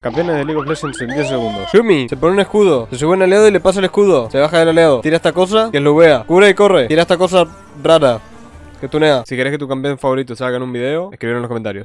Campeones de League of Legends en 10 segundos. Yumi, se pone un escudo. Se sube un aliado y le pasa el escudo. Se baja del aliado. Tira esta cosa, que lo vea. Cubre y corre. Tira esta cosa rara. Que tunea. Si querés que tu campeón favorito salga en un video, escribir en los comentarios.